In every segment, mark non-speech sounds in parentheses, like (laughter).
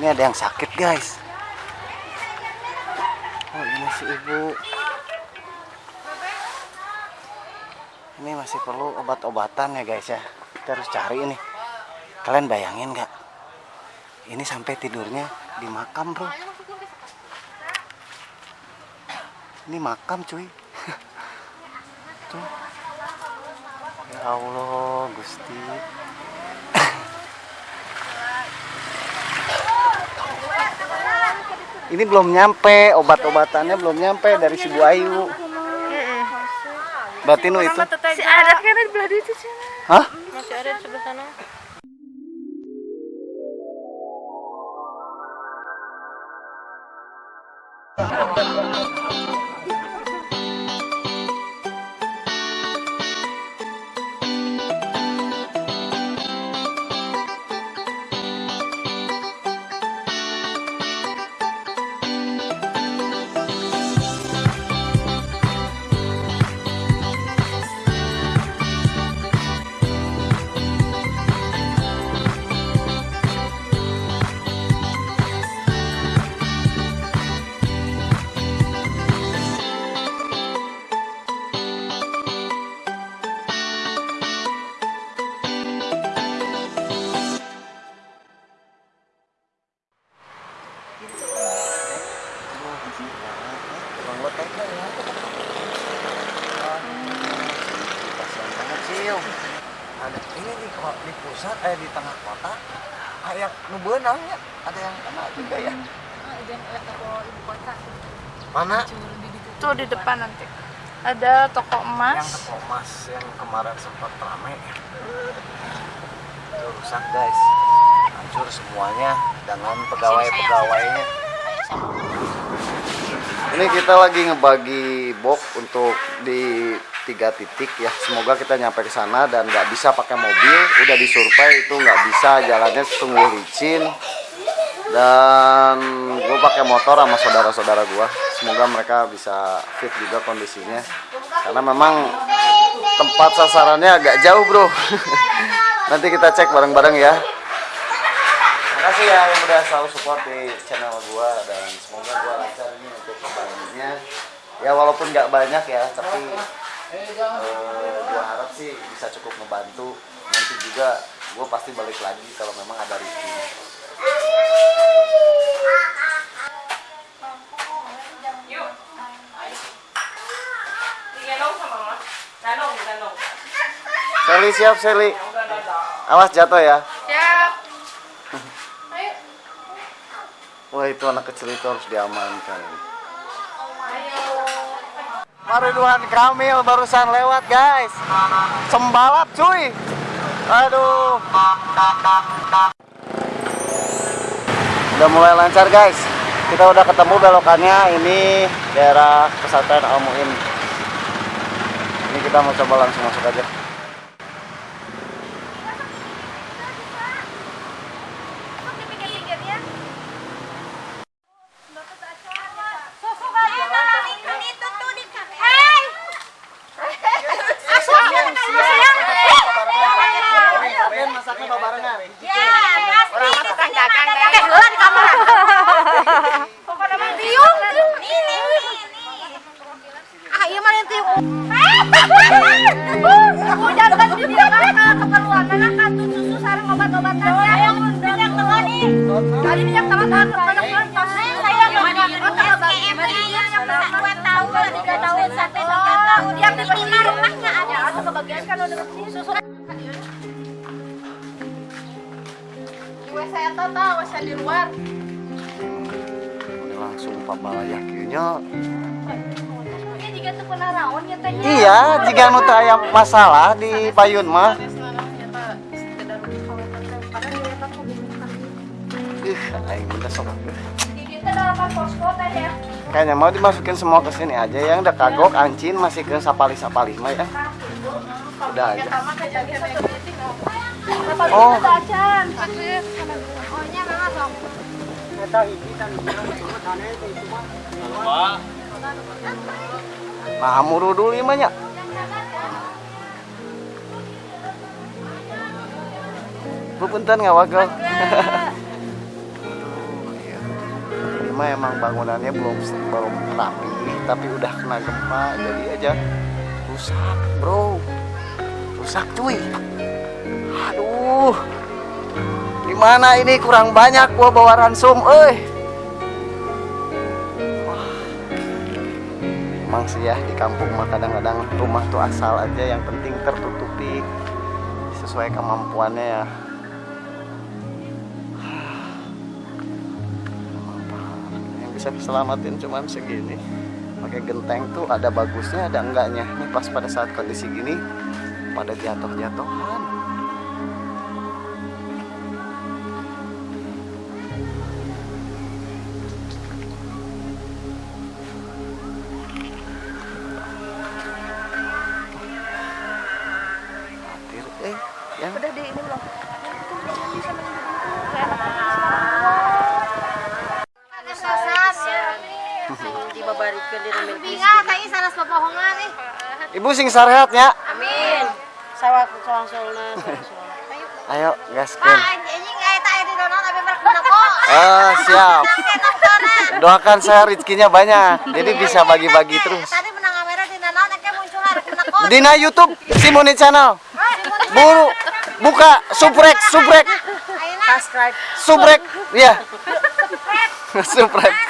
Ini ada yang sakit guys. Oh ini si ibu. Ini masih perlu obat-obatan ya guys ya. Kita harus cari ini. Kalian bayangin nggak? Ini sampai tidurnya di makam bro. Ini makam cuy. (laughs) Tuh. Ya Allah Gusti. Ini belum nyampe, obat-obatannya belum nyampe dari si Bu Ayu. Berarti nu itu. Si ada kan di belah itu sih. Hah? Masih ada di sebelah sana. Pusat eh di tengah kota kayak nubeunang ya. Ada yang kena juga ya. Mana? Tuh di depan nanti. Ada toko Yang emas. toko emas yang kemarin sempat rame. Itu rusak guys. Hancur semuanya dengan pegawai-pegawainya. Ini kita lagi ngebagi box untuk di tiga titik ya. Semoga kita nyampe ke sana dan nggak bisa pakai mobil. Udah disurvey itu nggak bisa jalannya sungguh licin. Dan gue pakai motor sama saudara-saudara gue. Semoga mereka bisa fit juga kondisinya. Karena memang tempat sasarannya agak jauh bro. (laughs) Nanti kita cek bareng-bareng ya. Makasih ya yang udah selalu support di channel gua dan semoga gua lancar ini untuk pembagiannya. Ya walaupun nggak banyak ya, tapi eh, gua harap sih bisa cukup membantu. Nanti juga gua pasti balik lagi kalau memang ada rezeki. Digendong sama mama. Danong, danong. Seli siap Seli. Awas jatuh ya. Siap. (laughs) Wah itu anak kecil itu harus diamankan. Mariduhan Kamil barusan lewat guys. Sembalap cuy. Aduh. Udah mulai lancar guys. Kita udah ketemu belokannya ini daerah pesantren Al Muin. Ini kita mau coba langsung masuk aja. Tadi minyak tangan tangan tangan saya dua tahun tiga tahun sampai sekarang yang di rumahnya ada atau kebagian kan susu. Saya tahu, saya di luar. Ini langsung pabalayah kieunya. Tuh raon ya tanya Iya, jika nu teu aya masalah di payun mah. Ih, aing bener sok. ya Kayaknya mau dimasukin semua ke sini aja yang udah kagok, ancin, masih ke sapali-sapali mah ya. Udah aja. Oh, oh nah muru dulu ieu mah nya. Bu punten ngawagel. (laughs) mah emang bangunannya belum belum rapi tapi udah kena gempa jadi aja rusak bro. Rusak cuy. Aduh. Gimana ini? Kurang banyak gua bawa ransum eh Emang sih ya di kampung mah kadang-kadang rumah tuh asal aja yang penting tertutupi sesuai kemampuannya ya. Yang bisa diselamatin cuman segini. Pakai genteng tuh ada bagusnya ada enggaknya. Ini pas pada saat kondisi gini pada jatuh-jatuhan. Ibu sing sarehatnya. Amin. Sawat soang-soalna. Ayo, Pak, gaskeun. berak kok. Eh, siap. Doakan saya rezekinya banyak. Jadi bisa bagi-bagi terus. Tadi menang kamera di muncul. Dina YouTube Simoni Channel. Buru buka subrek subrek Subscribe. subrek ya. subrek. (laughs)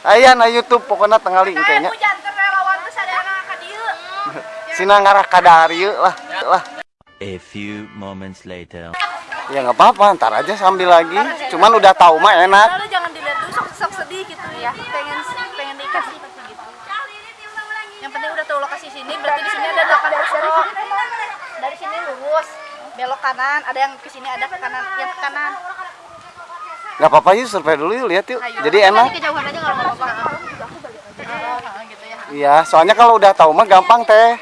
Aya na YouTube pokoknya tenggali kayaknya. Hujan teh lawan teh sadayana ka dieu. Sina ngarah kadarieu lah. Lah. A few moments later. Ya nggak apa-apa, ntar aja sambil lagi. Cuman udah tahu mah enak. Lalu jangan dilihat dulu sok, sok sedih gitu ya. Pengen pengen dikasih gitu. Yang penting udah tahu lokasi sini, berarti di sini ada 8 kilo. Dari sini lurus, belok kanan, ada yang ke sini, ada ke kanan, yang ke kanan. Nggak apa-apa yuk survei dulu yuk lihat yuk. Jadi enak. Kejauhan aja nggak apa-apa. gitu ya. Iya, soalnya kalau udah tahu mah gampang teh.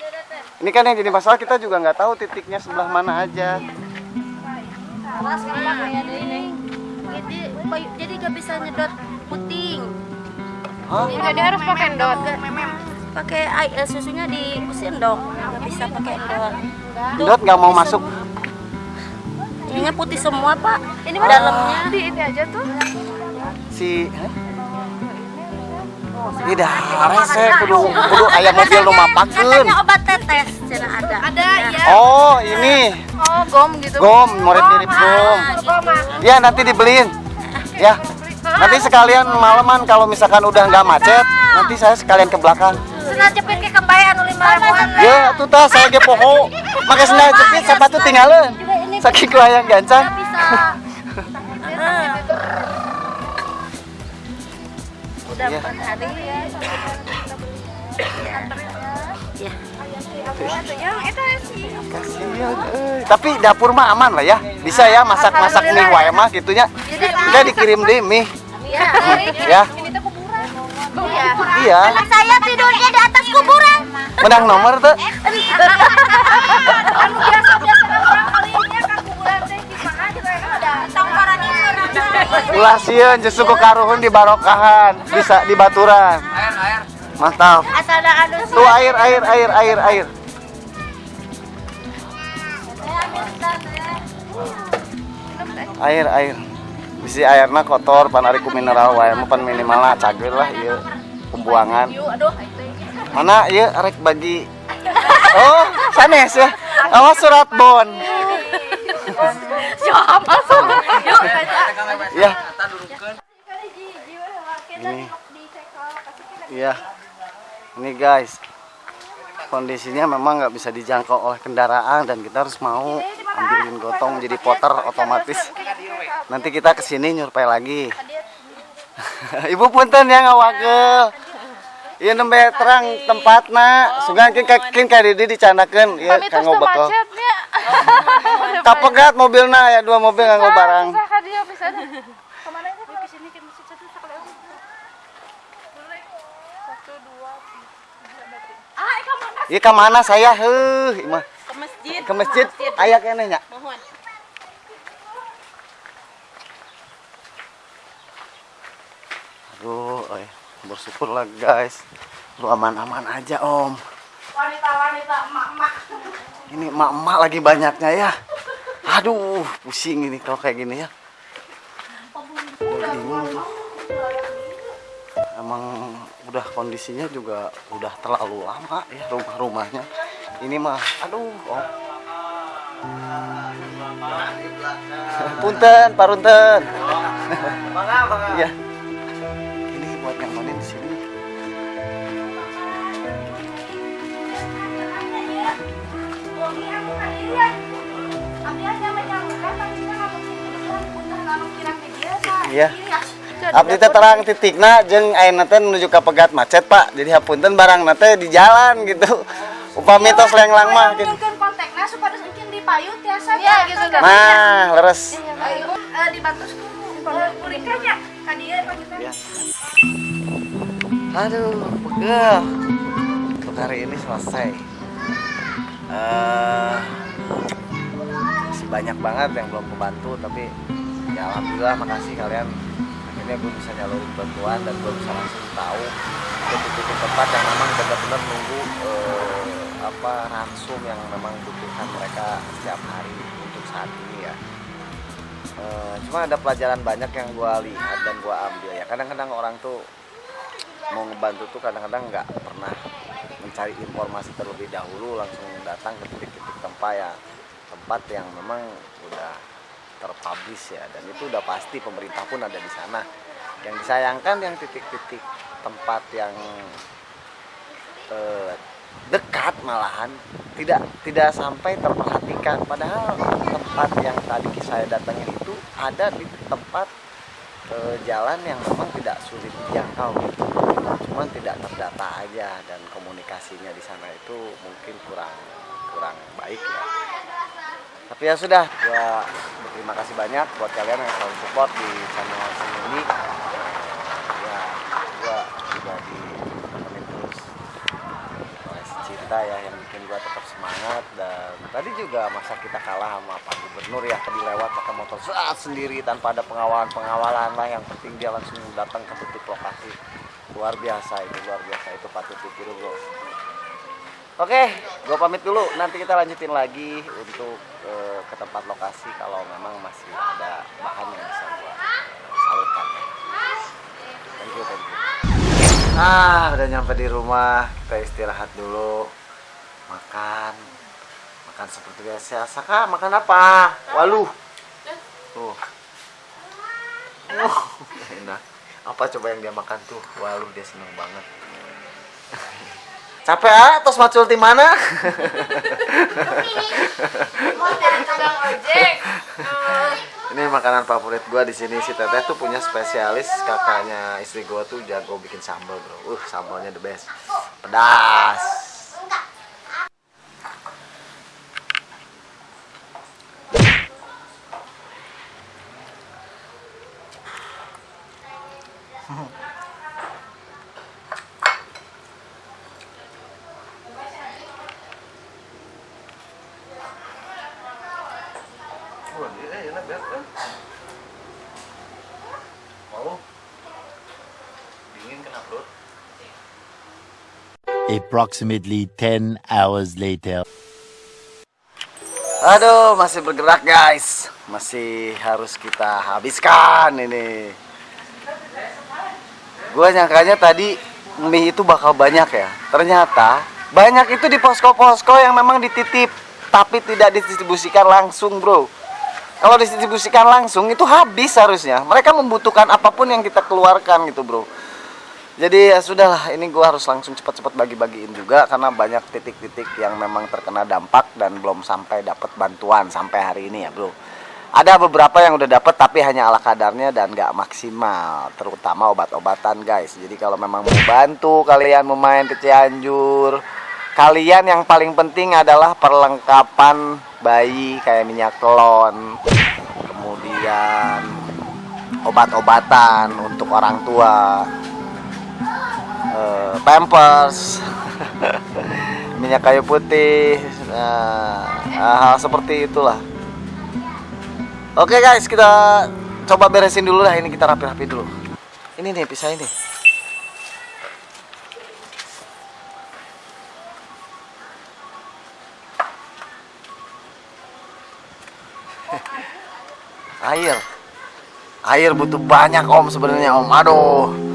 Ini kan yang jadi masalah kita juga nggak tahu titiknya sebelah mana aja. Ada ini. Jadi jadi gak bisa nyedot puting. Hah? Jadi harus pakai dot. Pakai air susunya di sendok. Gak bisa pakai dot. Dot nggak mau masuk. Ininya putih semua, Pak. Ini dalamnya. Di ini aja tuh. si tidak rese kudu kudu ayam mobil nu mapakeun Katanya obat tetes, cina ada. Ada ya. oh ini. Oh, gom gitu. gom murid mirip gom. ya nanti dibeliin. Ya. Nanti sekalian malaman kalau misalkan udah nggak macet nanti saya sekalian ke belakang. Senang jepit ke kembali anu lima ribuan. ya tuh tas saya ge poho. Make sendal jepit sepatu tinggalin saking ku hayang gancang Bisa. Udah Iya. empat hari ya. Ya. Sih. Kasihan, euy. tapi dapur mah aman lah ya bisa ya masak-masak mie wae mah gitunya enggak dikirim deh mie Ya. ya Ini tuh kuburan. iya Anak saya tidurnya di atas kuburan. menang nomor tuh ulah sieun justru karuhun di barokahan bisa di baturan. Mantap. Asal ada anu tuh air air air air air. Air air. Bisi airna kotor pan ari ku mineral wae mah pan minimalna cager lah ieu. Pembuangan. Mana ieu rek bagi? (laughs) Oh sanes ya? Awas surat bon Siapa sih? Yuk, ya ini. Iya. Ini guys. Kondisinya memang nggak bisa dijangkau oleh kendaraan dan kita harus mau ambilin gotong jadi poter otomatis. nanti kita ke sini nyurpai lagi. (laughs) Ibu punten ya ngawake Iya nembe terang tempatna sungan kin kin ka di dicandakeun. Ieu Pamitos kanggo. Kapegat mobilna ya dua mobil nganggo barang Bisa ka dia bisa. Ke mana itu? Ke sini ke masjid satu. Satu, dua, tiga. Ah, mana? Ka mana saya heuh imah Ke masjid. ke masjid aya keneh nya Mohon. Aduh, eh, bersyukur lah guys. Lu aman-aman aja om. Wanita-wanita emak-emak. Ini emak-emak lagi banyaknya ya. Aduh, pusing ini kalau kayak gini ya. bingung tuh emang udah kondisinya juga udah terlalu lama ya rumah-rumahnya ini mah aduh oh. punten parunten iya iya Abdi teh terang titikna jeung ayeuna teh menuju ka pegat macet Pak. Jadi hapunten barang teh di jalan gitu. Upami tos lenglang mah gitu. Mungkin kontaknya supaya mungkin dipayut ya saya. Iya, gitu kan. Nah, leres. Eh, dibantu kulikannya. Kadia panggilan. Ya. Aduh, pegel. Untuk hari ini selesai. Eh masih banyak banget yang belum kebantu tapi ya alhamdulillah makasih kalian. Akhirnya gue bisa nyalurin bantuan dan gue bisa langsung tahu titik-titik tempat yang memang benar-benar nunggu eh, apa ransum yang memang butuhkan mereka setiap hari untuk saat ini ya. Eh, cuma ada pelajaran banyak yang gue lihat dan gue ambil ya. Kadang-kadang orang tuh mau ngebantu tuh kadang-kadang nggak pernah mencari informasi terlebih dahulu langsung datang ke titik-titik tempat ya tempat yang memang udah terpublish ya dan itu udah pasti pemerintah pun ada di sana. Yang disayangkan yang titik-titik tempat yang eh, dekat malahan tidak tidak sampai terperhatikan. Padahal tempat yang tadi saya datangin itu ada di tempat eh, jalan yang memang tidak sulit dijangkau. Gitu. cuman tidak terdata aja dan komunikasinya di sana itu mungkin kurang kurang baik ya. Tapi ya sudah gua berterima kasih banyak buat kalian yang selalu support di channel ini ya gua juga ditemenin terus. Oleh cinta ya yang bikin gua tetap semangat. Dan tadi juga masa kita kalah sama Pak Gubernur ya tadi lewat pakai motor saat sendiri tanpa ada pengawalan pengawalan lah. Yang penting dia langsung datang ke titik lokasi. Luar biasa itu luar biasa. Itu patut ditiru bro Oke, gue pamit dulu. Nanti kita lanjutin lagi untuk eh, ke tempat lokasi kalau memang masih ada bahan yang bisa gue salurkan. Thank you, thank you. Ah, udah nyampe di rumah. Kita istirahat dulu. Makan. Makan seperti biasa. Saka, makan apa? Waluh. Tuh. Uh, enak. Apa coba yang dia makan tuh? Waluh, dia seneng banget. (laughs) Capek ah, tos macul di mana? Ini makanan favorit gua di sini si Teteh tuh punya spesialis kakaknya istri gua tuh jago bikin sambal, Bro. Uh, sambalnya the best. Pedas. Banget kan? Mau? Dingin kena perut. Approximately 10 hours later. Aduh, masih bergerak guys. Masih harus kita habiskan ini. Gua nyangkanya tadi mie itu bakal banyak ya. Ternyata banyak itu di posko-posko yang memang dititip tapi tidak didistribusikan langsung, Bro. Kalau didistribusikan langsung itu habis harusnya. Mereka membutuhkan apa pun yang kita keluarkan gitu, Bro. Jadi ya sudahlah, ini gua harus langsung cepat-cepat bagi-bagiin juga karena banyak titik-titik yang memang terkena dampak dan belum sampai dapat bantuan sampai hari ini ya, Bro. Ada beberapa yang udah dapat tapi hanya ala kadarnya dan nggak maksimal, terutama obat-obatan, guys. Jadi kalau memang mau bantu kalian mau main ke Cianjur, kalian yang paling penting adalah perlengkapan bayi kayak minyak telon, kemudian obat-obatan untuk orang tua, eh, pampers, (laughs) minyak kayu putih, nah, hal seperti itulah. Oke guys, kita coba beresin dulu lah ini kita rapi-rapi dulu. Ini nih pisah ini. Air. Air butuh banyak om sebenarnya om. Aduh.